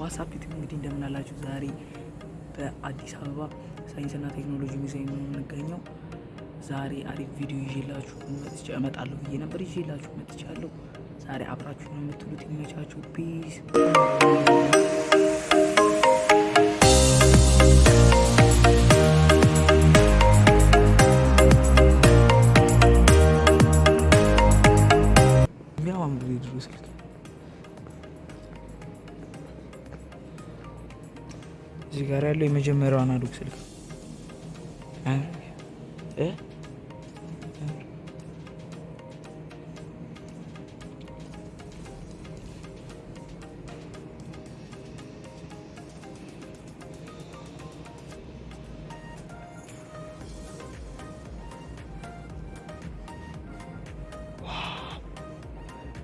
What's up YouTube እንግዲህ እንደምናላችሁ ዛሬ በአዲስ አበባ ሳይንስና ቴክኖሎጂ ሙዚየም ነው የምንገኘው። ዛሬ አሪፍ ቪዲዮ ይዤላችሁ እመጣለሁ ብዬ ነበር፣ ይዤላችሁ መጥቻለሁ። ዛሬ አብራችሁ ነው የምትውሉት። ይመቻችሁ። peace የመጀመሪያው አናሎግ ስልክ እ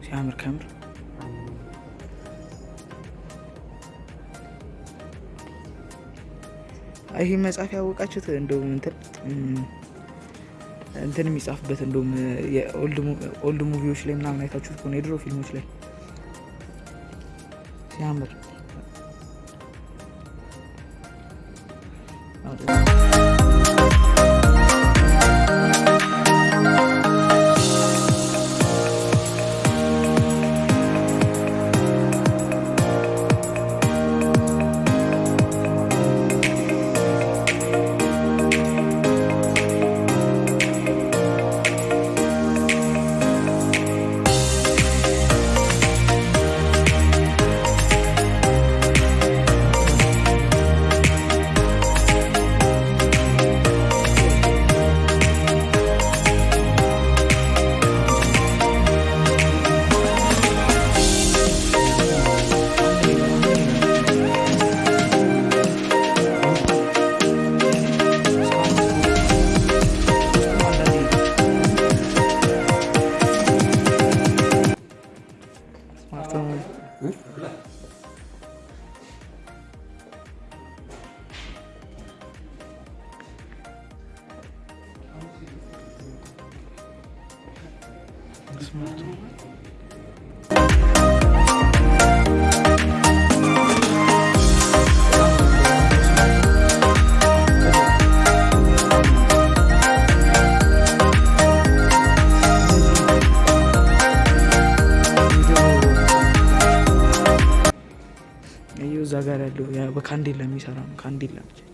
ሲያምር ከምር ይህ መጽሐፍ ያወቃችሁት እንደውም እንትን የሚጻፍበት እንደውም የኦልድ ሙቪዎች ላይ ምናምን አይታችሁት ከሆነ የድሮ ፊልሞች ላይ። ሲያምር Kandil'le mi çekeceğim?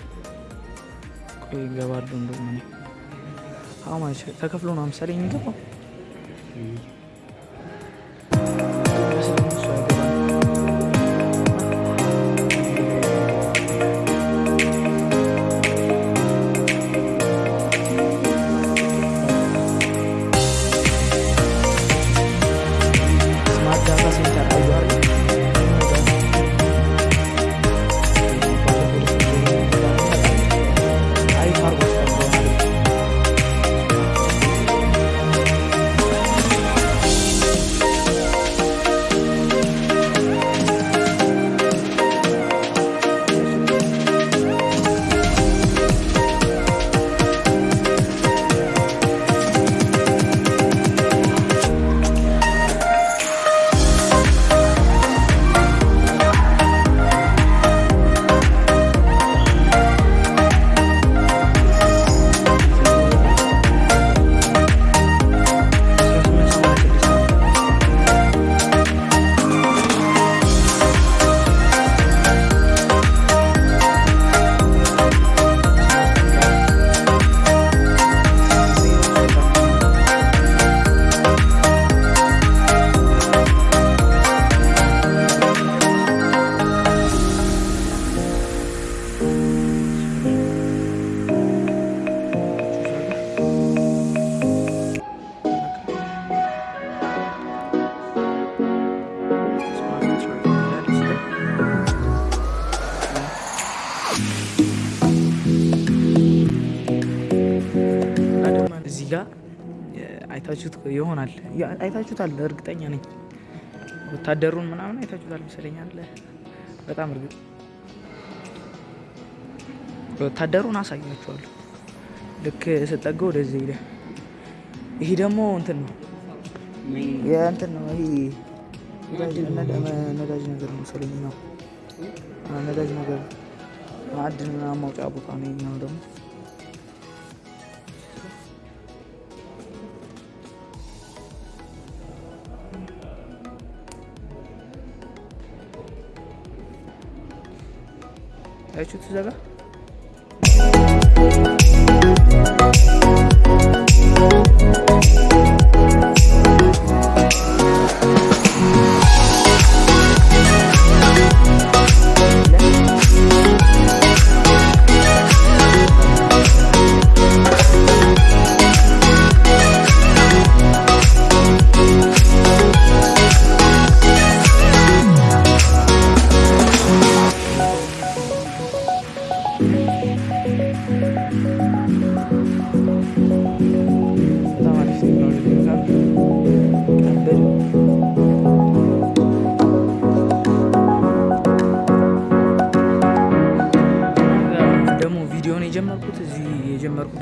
ይገባሉ። እንደውም እኔ ተከፍሎ ነው ምሳሌ የሚገባው ይሆናል አይታችሁታል፣ እርግጠኛ ነኝ። ወታደሩን ምናምን አይታችሁታል መሰለኛል። በጣም እርግጥ ወታደሩን አሳያችኋለሁ። ልክ ስጠጋ ወደዚህ ሄደ። ይሄ ደግሞ እንትን ነው እንትን ነው ይሄ ነዳጅ ነገር መሰለኝ ነው ነዳጅ ነገር ማዕድን ማውጫ ቦታ ነው። ይኛው ደግሞ 出去走走。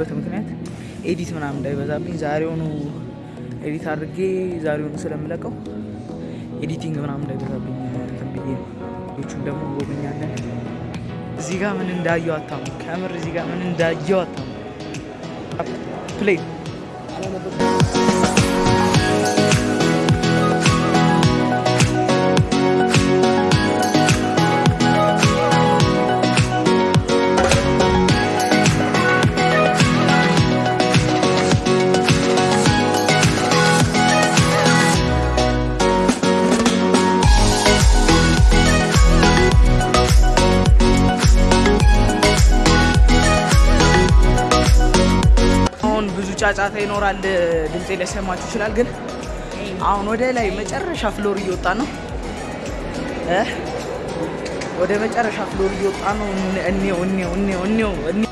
የጀመርኩበት ምክንያት edit ምናምን እንዳይበዛብኝ ዛሬውኑ edit አድርጌ ዛሬውኑ ስለምለቀው editing ምናምን እንዳይበዛብኝ እንትን ብዬ ነው። ደግሞ እንጎበኛለን። እዚህ ጋር ምን እንዳየው አታምኑም ከምር እዚህ ጋር ምን እንዳየው አታምኑም play ጫጫታ ይኖራል፣ ድምፄ ሊሰማችሁ ይችላል። ግን አሁን ወደ ላይ መጨረሻ floor እየወጣን ነው ወደ መጨረሻ floor እየወጣን ነው። እኔው እኔው እኔው እኔው አቤት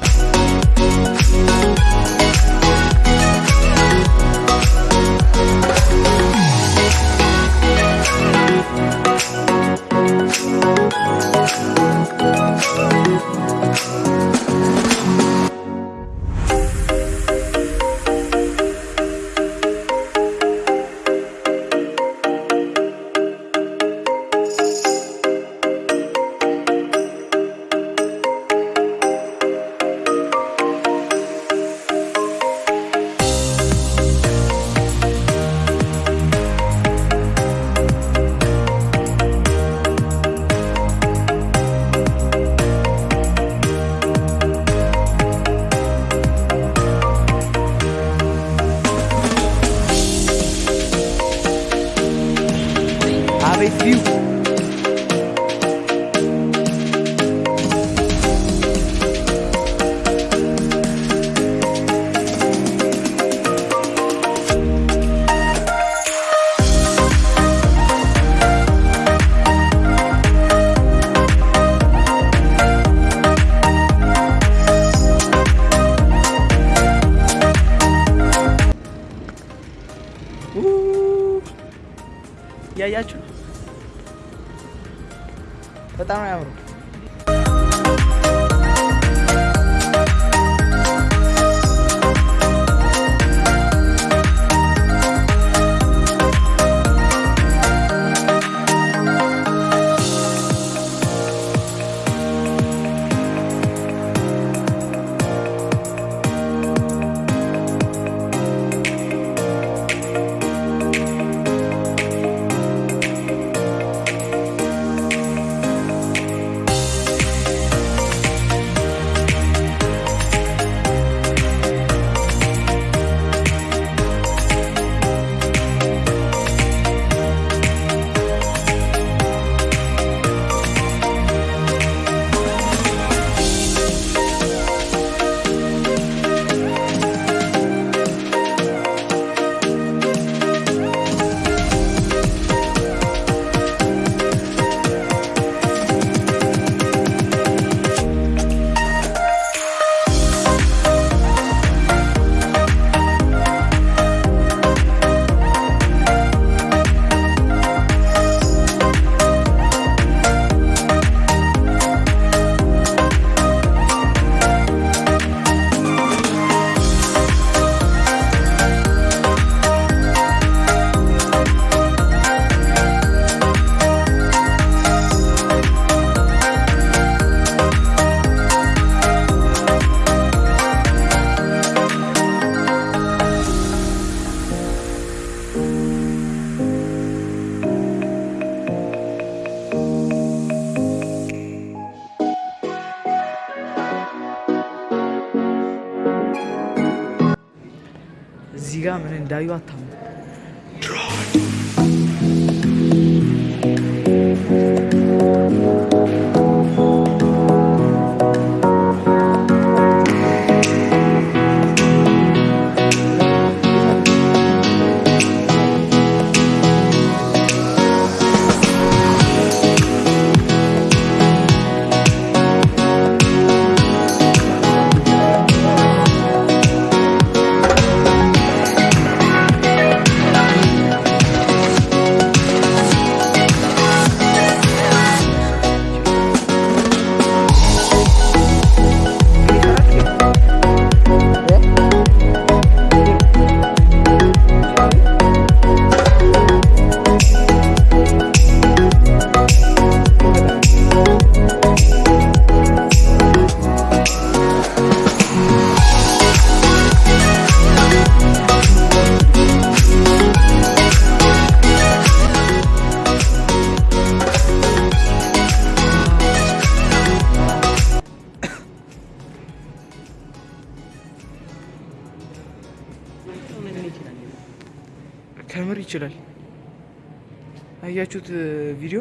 አያችሁት ቪዲዮ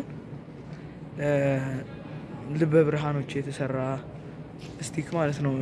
ልበ ብርሃኖች የተሰራ ስቲክ ማለት ነው።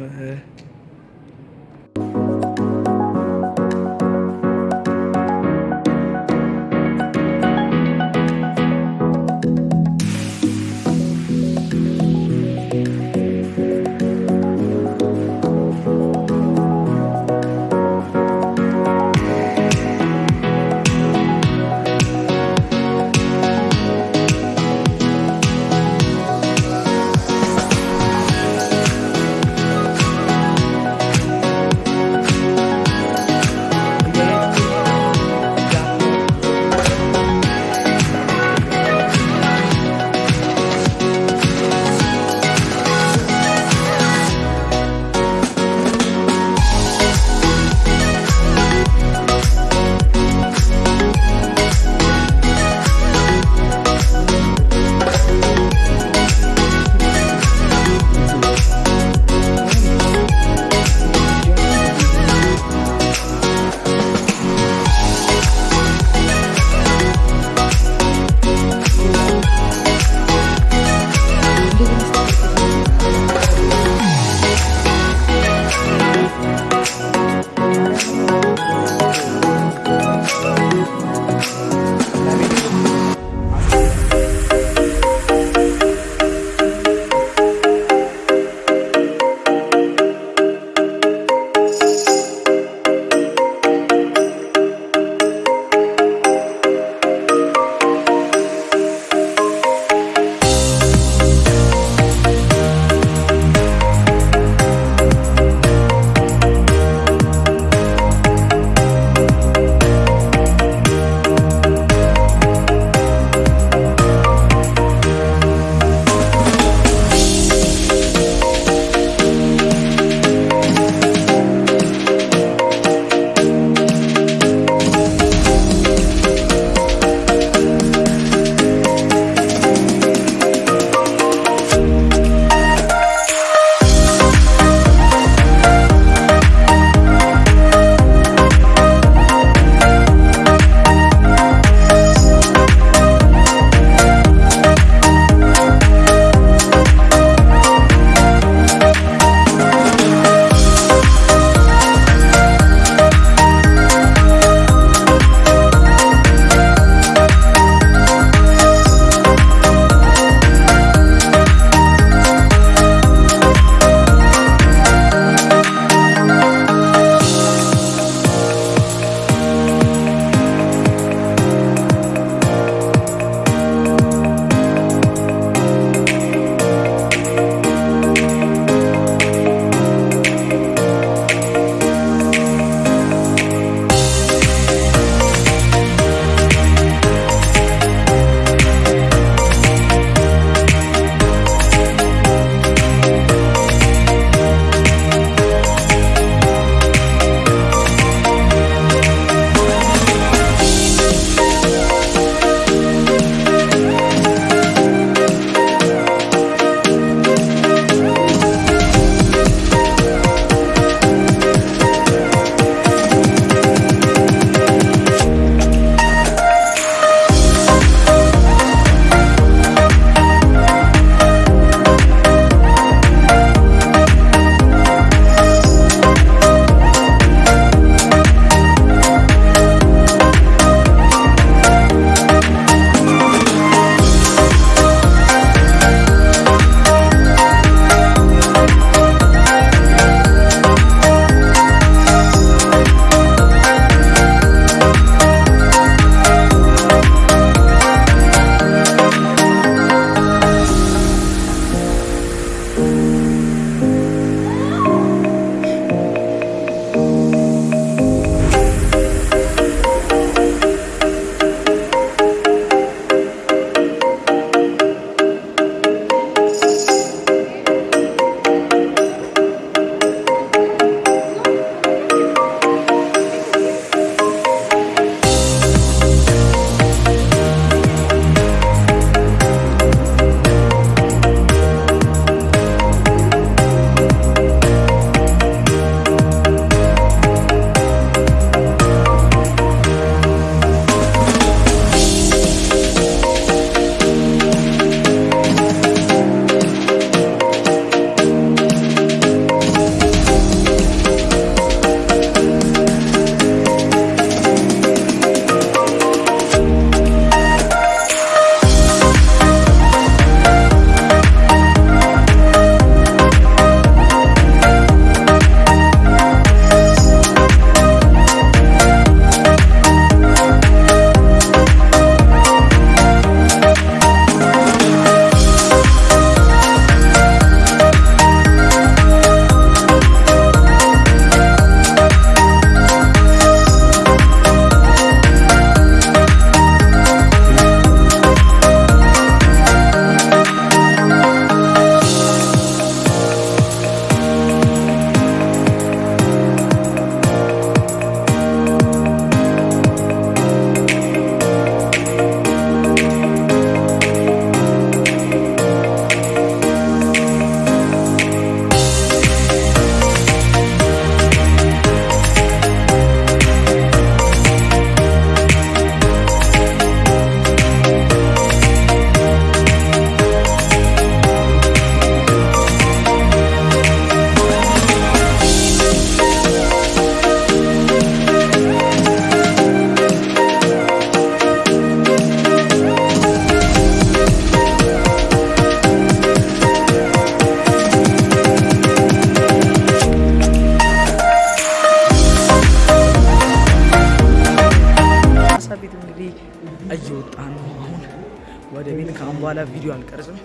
ቪዲዮ አልቀርጽም።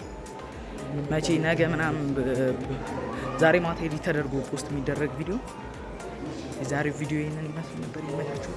መቼ ነገ ምናምን ዛሬ ማታ edit ተደርጎ post የሚደረግ ቪዲዮ የዛሬው ቪዲዮ ይህንን ይመስል ነበር። ይመቻችሁ።